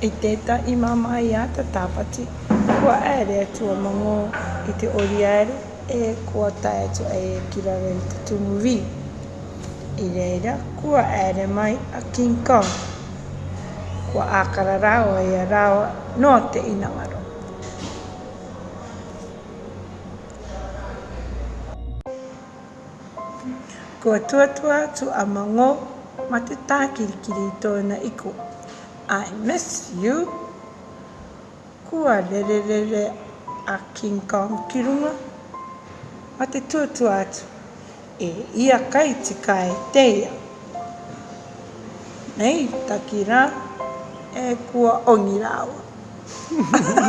I tētahi māmaia te Tāwhati, kua āere atu a Mangō i te oriāri e kua tae atu ai e ki raro i te tumu wī. I reira, kua āere mai a King Kong, kua ākara rāua ia rāua nō te inangaro. Kua tuatua atu a Mangō ma te tākirikiri i tōna iko, I miss you. Kua rererere a King Kong ki runga ma te tuatua atu, E ia kai tika e teia. Nei taki rā, e kua ongi rāua.